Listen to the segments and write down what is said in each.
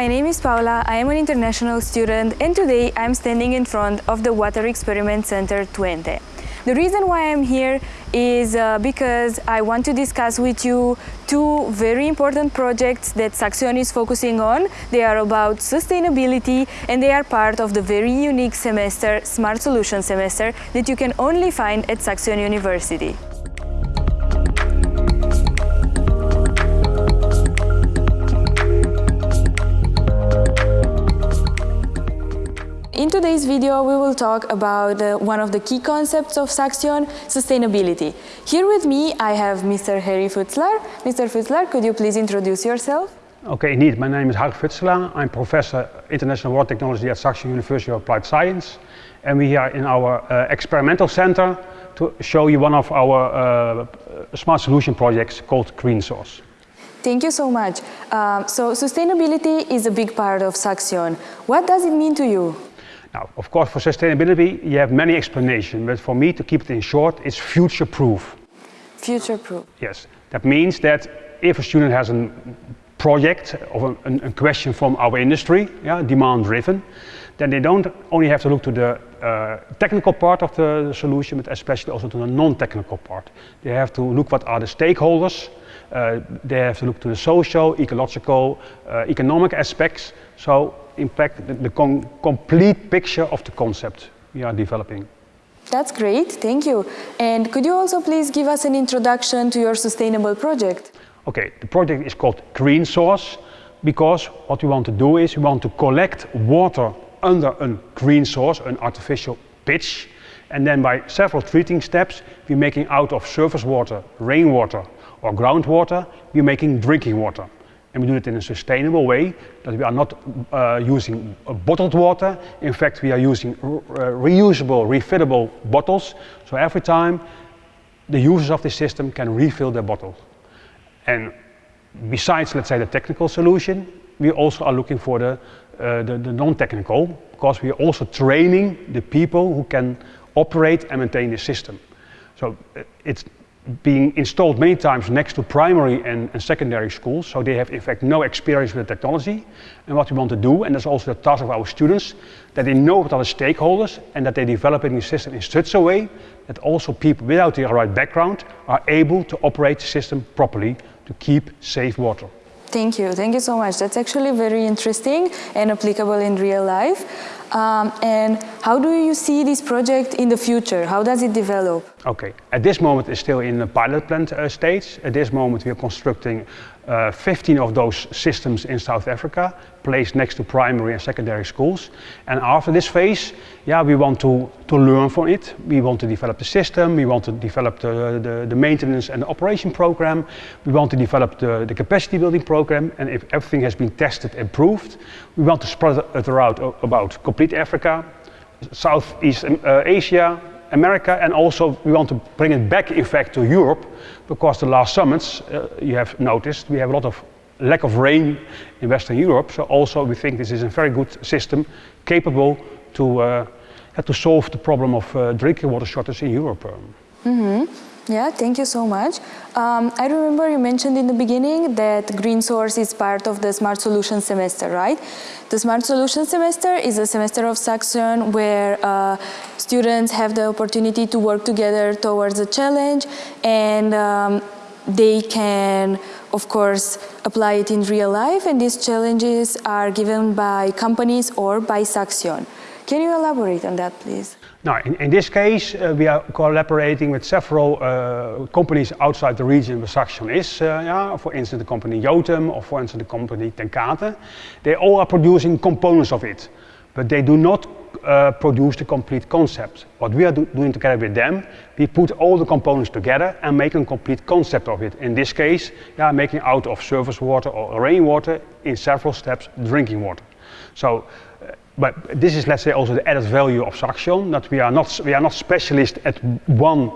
my name is Paula, I am an international student and today I'm standing in front of the Water Experiment Center Twente. The reason why I'm here is uh, because I want to discuss with you two very important projects that Saxion is focusing on. They are about sustainability and they are part of the very unique semester, Smart Solution semester, that you can only find at Saxion University. In today's video, we will talk about uh, one of the key concepts of Saxion, sustainability. Here with me, I have Mr. Harry Futselaar. Mr. Futselaar, could you please introduce yourself? Okay, indeed. My name is Harry Futselaar. I'm Professor International Water Technology at Saxion University of Applied Science. And we are in our uh, experimental center to show you one of our uh, smart solution projects called Green Source. Thank you so much. Um, so sustainability is a big part of Saxion. What does it mean to you? Now, of course, for sustainability, you have many explanations, but for me, to keep it in short, it's future-proof. Future-proof. Yes. That means that if a student has a project or a, a question from our industry, yeah, demand-driven, then they don't only have to look to the uh, technical part of the solution, but especially also to the non-technical part. They have to look what are the stakeholders, uh, they have to look to the social, ecological, uh, economic aspects. So in fact, the, the complete picture of the concept we are developing. That's great, thank you. And could you also please give us an introduction to your sustainable project? Okay, the project is called Green Source because what we want to do is we want to collect water under a green source, an artificial pitch, and then by several treating steps, we're making out of surface water, rainwater or groundwater, we're making drinking water and we do it in a sustainable way, that we are not uh, using bottled water. In fact, we are using uh, reusable, refillable bottles. So every time the users of the system can refill their bottle. And besides, let's say, the technical solution, we also are looking for the, uh, the, the non-technical, because we are also training the people who can operate and maintain the system. So uh, it's being installed many times next to primary and, and, secondary schools, so they have in fact no experience with the technology. And what we want to do, and that's also the task of our students, that they know what are the stakeholders and that they develop the system in such a way that also people without the right background are able to operate the system properly to keep safe water. Thank you, thank you so much. That's actually very interesting and applicable in real life. Um, and how do you see this project in the future? How does it develop? Okay, at this moment it's still in the pilot plant uh, stage. At this moment we are constructing uh, 15 of those systems in South Africa, placed next to primary and secondary schools. And after this phase, yeah, we want to, to learn from it. We want to develop the system, we want to develop the, the, the maintenance and the operation program, we want to develop the, the capacity building program, and if everything has been tested and proved, we want to spread it around about complete Africa, Southeast uh, Asia, America and also we want to bring it back in fact to Europe because the last summits uh, you have noticed we have a lot of lack of rain in Western Europe so also we think this is a very good system capable to, uh, to solve the problem of uh, drinking water shortage in Europe. Mm -hmm. Yeah, thank you so much. Um, I remember you mentioned in the beginning that Green Source is part of the Smart Solutions semester, right? The Smart Solutions semester is a semester of Saxion where uh, students have the opportunity to work together towards a challenge and um, they can, of course, apply it in real life and these challenges are given by companies or by Saxion. Can you elaborate on that, please? Now, in, in this case, uh, we are collaborating with several uh, companies outside the region where Saxion is. Uh, yeah, for instance, the company Jotem or for instance, the company TenCate. They all are producing components of it, but they do not uh, produce the complete concept. What we are do doing together with them, we put all the components together and make a complete concept of it. In this case, yeah, making out of surface water or rainwater in several steps drinking water. So but this is, let's say, also the added value of Saxion, that we are not, we are not specialists at one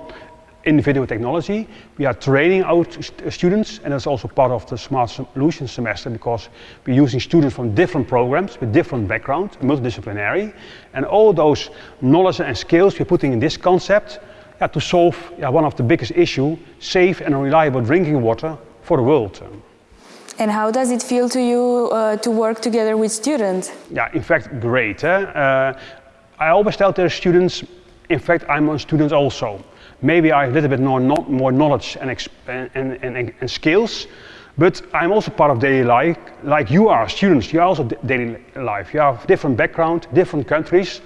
individual technology. We are training our st uh, students, and that's also part of the Smart Solutions semester because we're using students from different programs with different backgrounds, multidisciplinary, and all those knowledge and skills we're putting in this concept yeah, to solve yeah, one of the biggest issues, safe and reliable drinking water for the world. And how does it feel to you uh, to work together with students? Yeah, in fact, great. Eh? Uh, I always tell the students, in fact, I'm a student also. Maybe I have a little bit more, not more knowledge and, and, and, and, skills, but I'm also part of daily life, like you are, students, you are also daily life. You have different background, different countries,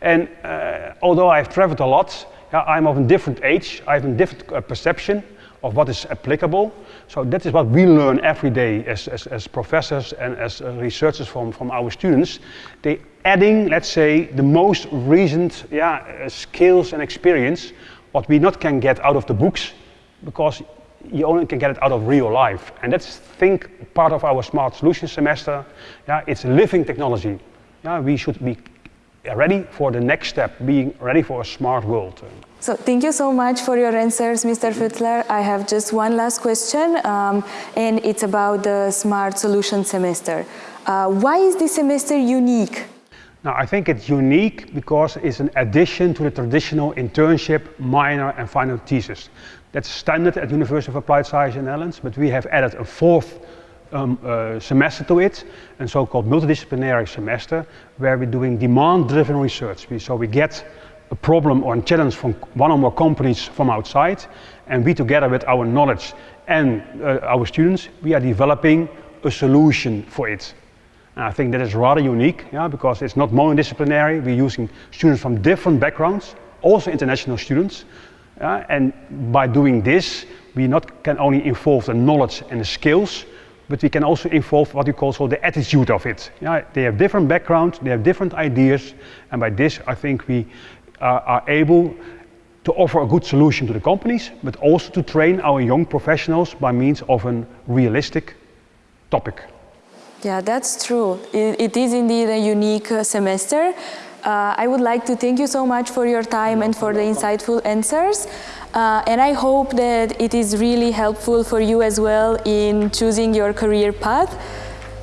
and uh, although I've traveled a lot, I'm of a different age, I have a different uh, perception of what is applicable. So that is what we learn every day as, as, as professors and as uh, researchers from, from our students. They adding, let's say, the most recent yeah, uh, skills and experience, what we not can get out of the books, because you only can get it out of real life. And that's, think, part of our Smart Solutions semester. Yeah, it's living technology. Yeah, we should be ready for the next step, being ready for a smart world. So thank you so much for your answers, Mr. Futselaar. I have just one last question, um, and it's about the Smart Solution semester. Uh, why is this semester unique? Now, I think it's unique because it's an addition to the traditional internship, minor and final thesis. That's standard at the University of Applied Science in the Netherlands, but we have added a fourth um, uh, semester to it, a so-called multidisciplinary semester, where we're doing demand-driven research. We, so we get a problem or a challenge from one or more companies from outside, and we together with our knowledge and uh, our students, we are developing a solution for it. And I think that is rather unique, yeah, because it's not monodisciplinary. We're using students from different backgrounds, also international students. Yeah, and by doing this, we not can only involve the knowledge and the skills, but we can also involve what you call so the attitude of it. Yeah, they have different backgrounds, they have different ideas, and by this I think we uh, are able to offer a good solution to the companies, but also to train our young professionals by means of a realistic topic. Yeah, that's true. it, it is indeed a unique uh, semester. Uh, I would like to thank you so much for your time and for the insightful answers. Uh, and I hope that it is really helpful for you as well in choosing your career path.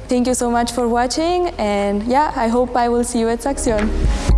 Thank you so much for watching and yeah, I hope I will see you at Saxion.